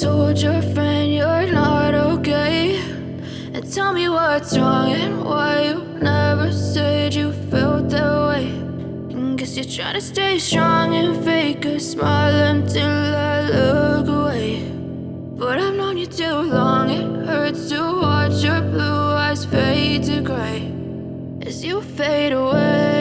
told your friend you're not okay. And tell me what's wrong and why you never said you felt that way. And Guess you're trying to stay strong and fake a smile until I look away. But I've known you too long, it hurts to watch your blue eyes fade to gray. As you fade away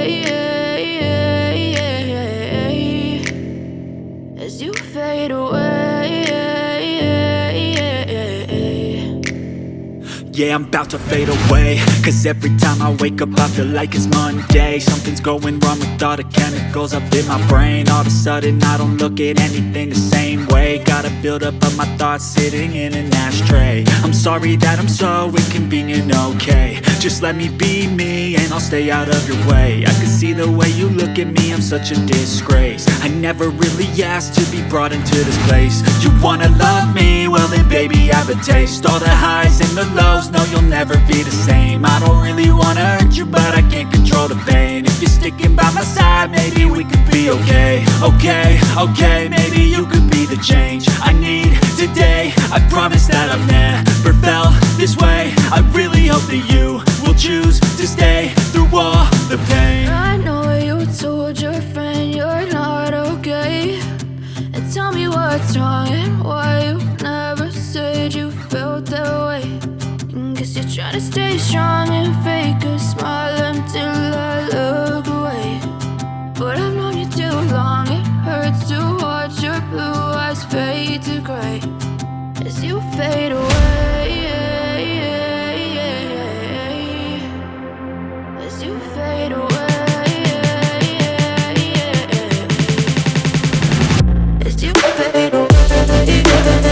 Yeah, I'm about to fade away. Cause every time I wake up I feel like it's Monday. Something's going wrong with all the chemicals up in my brain. All of a sudden I don't look at anything the same way. Gotta build up of my thoughts sitting in an ashtray. I'm sorry that I'm so inconvenient, okay Just let me be me and I'll stay out of your way. I can see the way you look at me, I'm such a disgrace. I never really asked to be brought into this place. You wanna love me? Well then baby I have a taste. All the highs and the lows, no you'll never be the same. I don't really wanna hurt you but I can't control the pain. If you're sticking by my side maybe we could be okay. Okay, okay, maybe you could be the change stay strong and fake a smile until I look away. But I've known you too long, it hurts to watch your blue eyes fade to gray. As you fade away As you fade away As you fade away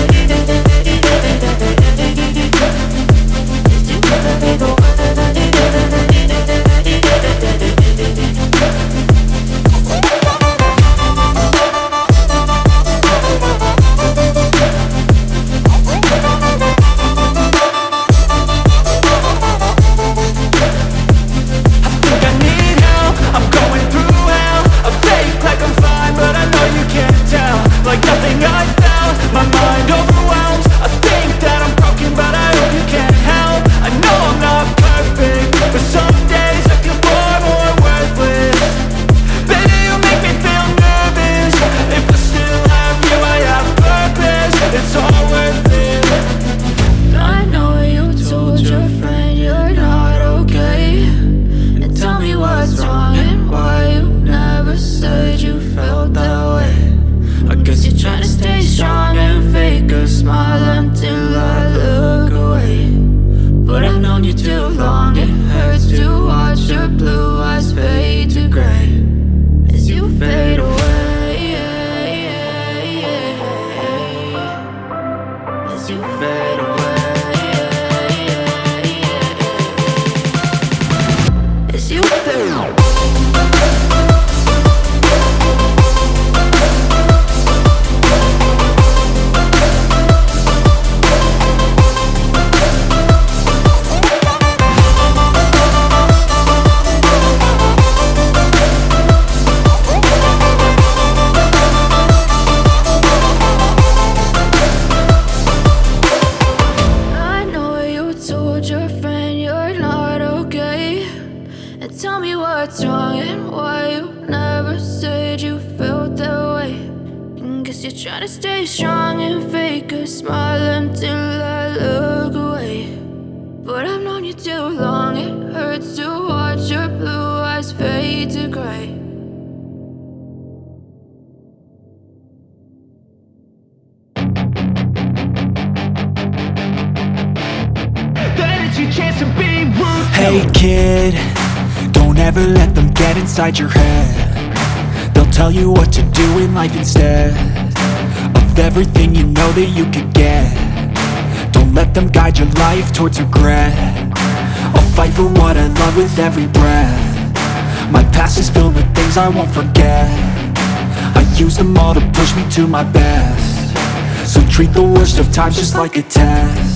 blue and trying to stay strong and fake a smile until I look away. But I've known you too long, it hurts to watch your blue eyes fade to gray. That is your chance to be ruthless Hey kid, don't ever let them get inside your head. They'll tell you what to do in life instead. Of everything you know that you could get. Don't let them guide your life towards regret. I'll fight for what I love with every breath. My past is filled with things I won't forget. I use them all to push me to my best. So treat the worst of times just like a test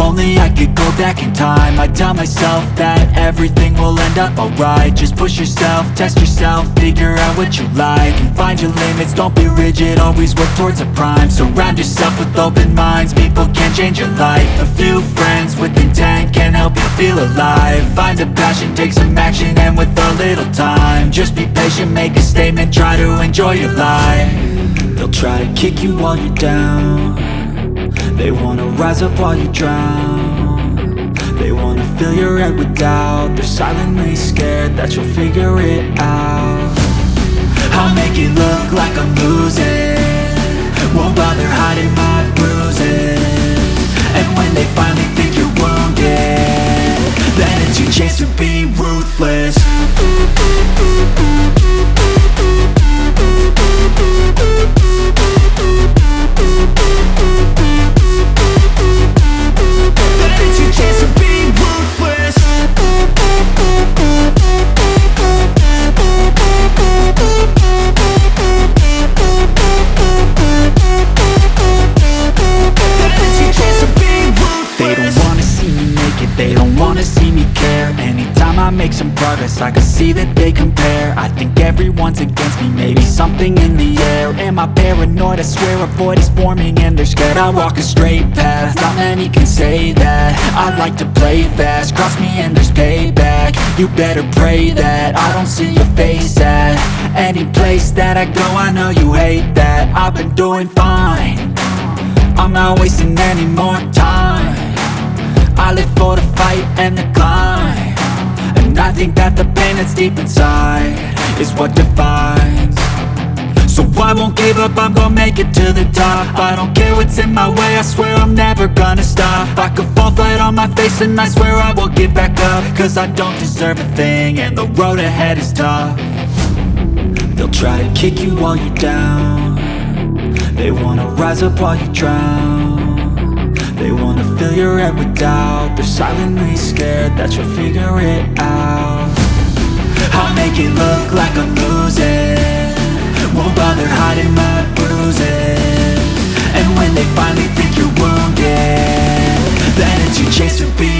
only I could go back in time. I'd tell myself that everything will end up alright. Just push yourself, test yourself, figure out what you like And find your limits, don't be rigid, always work towards a prime. Surround yourself with open minds, people can change your life. A few friends with intent can help you feel alive. Find a passion, take some action, and with a little time Just be patient, make a statement, try to enjoy your life. They'll try to kick you while you're down They wanna rise up while you drown. They wanna fill your head with doubt. They're silently scared that you'll figure it out. I'll make it look like I'm losing. Won't bother hiding my bruises. And when they finally think you're wounded Then it's your chance to be ruthless see that they compare. I think everyone's against me, maybe something in the air. Am I paranoid? I swear a void is forming and they're scared. I walk a straight path, not many can say that. I like to play fast, cross me and there's payback. You better pray that I don't see your face at Any place that I go, I know you hate that. I've been doing fine. I'm not wasting any more time. I live for the fight and the climb think that the pain that's deep inside Is what defines. So I won't give up, I'm gonna make it to the top. I don't care what's in my way, I swear I'm never gonna stop. I could fall flat on my face and I swear I will get back up. Cause I don't deserve a thing and the road ahead is tough. They'll try to kick you while you're down. They wanna rise up while you drown. They wanna fill your head with doubt. They're silently scared that you'll figure it it look like I'm losing Won't bother hiding my bruises. And when they finally think you're wounded That it's your chance to be